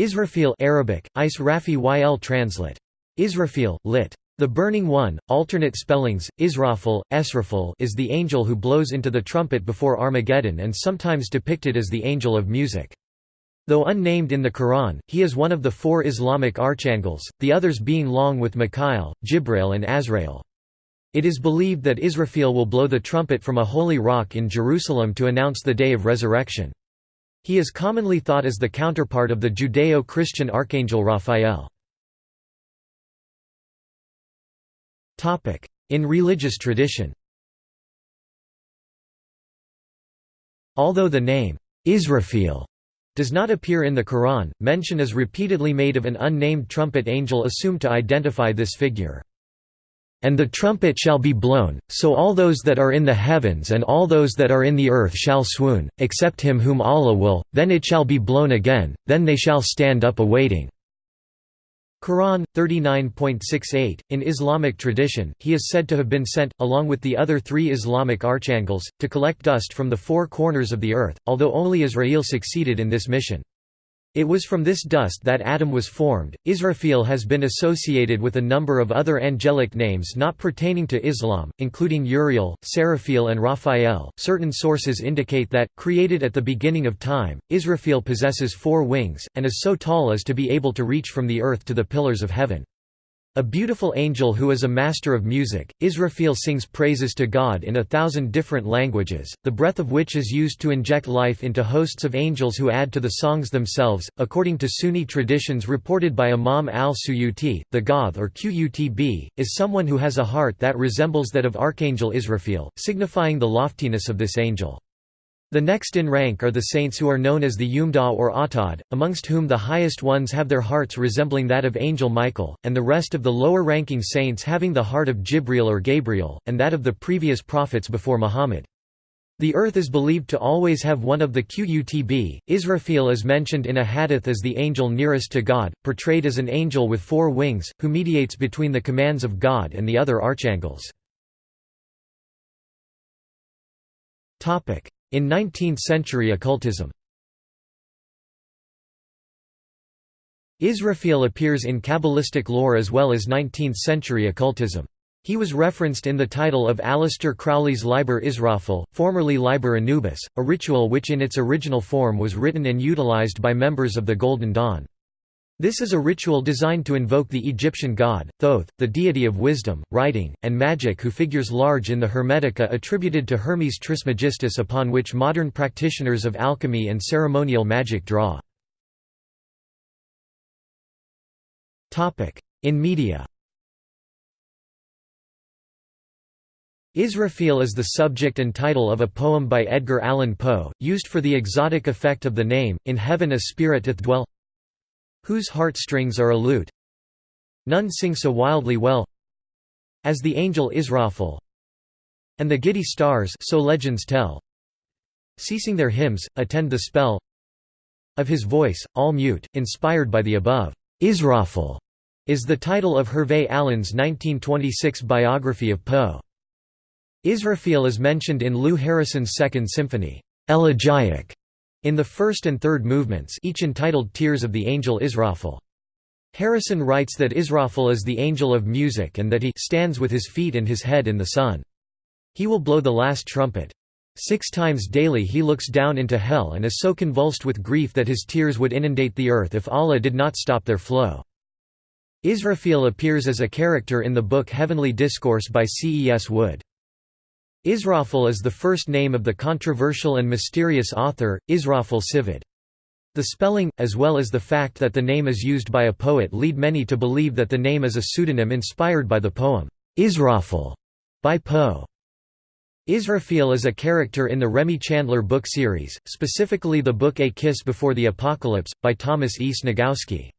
Israfil Arabic, Is Rafi Yl translate. Israfil, lit. The Burning One, alternate spellings, Israfil, Esrafil is the angel who blows into the trumpet before Armageddon and sometimes depicted as the angel of music. Though unnamed in the Quran, he is one of the four Islamic archangels, the others being along with Mikhail, Jibril and Azrael. It is believed that Israfil will blow the trumpet from a holy rock in Jerusalem to announce the day of resurrection. He is commonly thought as the counterpart of the Judeo-Christian archangel Raphael. In religious tradition Although the name, Israfil, does not appear in the Quran, mention is repeatedly made of an unnamed trumpet angel assumed to identify this figure. And the trumpet shall be blown, so all those that are in the heavens and all those that are in the earth shall swoon, except him whom Allah will, then it shall be blown again, then they shall stand up awaiting. Quran 39.68 In Islamic tradition, he is said to have been sent along with the other 3 Islamic archangels to collect dust from the four corners of the earth, although only Azrael succeeded in this mission. It was from this dust that Adam was formed. Israfil has been associated with a number of other angelic names not pertaining to Islam, including Uriel, Seraphil, and Raphael. Certain sources indicate that, created at the beginning of time, Israfil possesses four wings, and is so tall as to be able to reach from the earth to the pillars of heaven. A beautiful angel who is a master of music, Israfil sings praises to God in a thousand different languages, the breath of which is used to inject life into hosts of angels who add to the songs themselves. According to Sunni traditions reported by Imam al-Suyuti, the Ghawth or Qutb, is someone who has a heart that resembles that of Archangel Israfil, signifying the loftiness of this angel. The next in rank are the saints who are known as the Umdah or Awtad, amongst whom the highest ones have their hearts resembling that of Angel Michael, and the rest of the lower-ranking saints having the heart of Jibril or Gabriel, and that of the previous prophets before Muhammad. The earth is believed to always have one of the Qutb. Israfil is mentioned in a hadith as the angel nearest to God, portrayed as an angel with four wings, who mediates between the commands of God and the other archangels. In 19th-century occultism Israfil appears in Kabbalistic lore as well as 19th-century occultism. He was referenced in the title of Aleister Crowley's Liber Israfil, formerly Liber Anubis, a ritual which in its original form was written and utilized by members of the Golden Dawn. This is a ritual designed to invoke the Egyptian god, Thoth, the deity of wisdom, writing, and magic who figures large in the Hermetica attributed to Hermes Trismegistus upon which modern practitioners of alchemy and ceremonial magic draw. In media Israfil is the subject and title of a poem by Edgar Allan Poe, used for the exotic effect of the name, In heaven a spirit doth dwell Whose heartstrings are a lute. None sing so wildly well As the angel Israfil And the giddy stars so legends tell. Ceasing their hymns, attend the spell Of his voice, all mute, inspired by the above. Israfil is the title of Hervey Allen's 1926 biography of Poe. Israfil is mentioned in Lou Harrison's Second Symphony, Elegiac, in the first and third movements each entitled Tears of the Angel Israfil. Harrison writes that Israfil is the angel of music and that he stands with his feet and his head in the sun. He will blow the last trumpet. Six times daily he looks down into hell and is so convulsed with grief that his tears would inundate the earth if Allah did not stop their flow. Israfil appears as a character in the book Heavenly Discourse by C. E. S. Wood. Israfil is the first name of the controversial and mysterious author, Israfil Sivad. The spelling, as well as the fact that the name is used by a poet lead many to believe that the name is a pseudonym inspired by the poem, Israfil, by Poe. Israfil is a character in the Remy Chandler book series, specifically the book A Kiss Before the Apocalypse, by Thomas E. Sniegoski.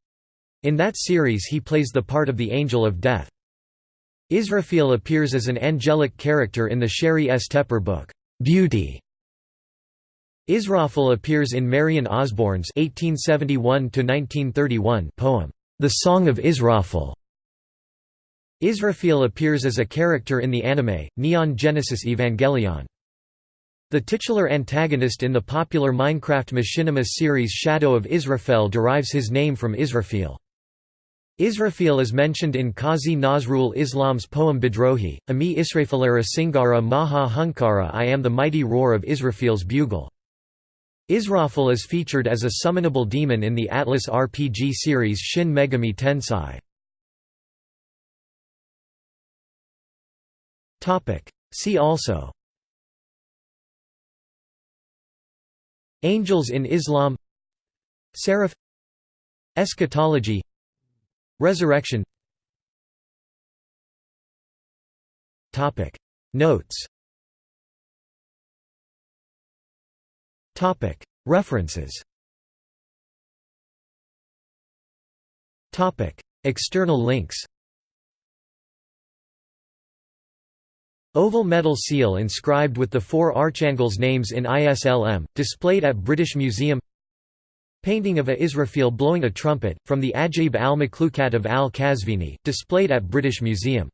In that series he plays the part of the Angel of Death. Israfil appears as an angelic character in the Sheri S. Tepper book, Beauty. Israfil appears in Marion Osborne's (1871–1931) poem, "The Song of Israfil." Israfil appears as a character in the anime Neon Genesis Evangelion. The titular antagonist in the popular Minecraft machinima series Shadow of Israfel derives his name from Israfil. Israfil is mentioned in Qazi Nazrul Islam's poem Bidrohi, Ami Israfilara Singara Maha Hunkara I am the mighty roar of Israfil's bugle. Israfil is featured as a summonable demon in the Atlus RPG series Shin Megami Tensei. See also. Angels in Islam. Seraph. Eschatology Resurrection. Notes. References. External links. Oval metal seal inscribed with the four archangels' names in ISLM, displayed at British Museum Painting of a Israfil blowing a trumpet, from the Ajaib al-Makhlukat of al-Kazvini, displayed at British Museum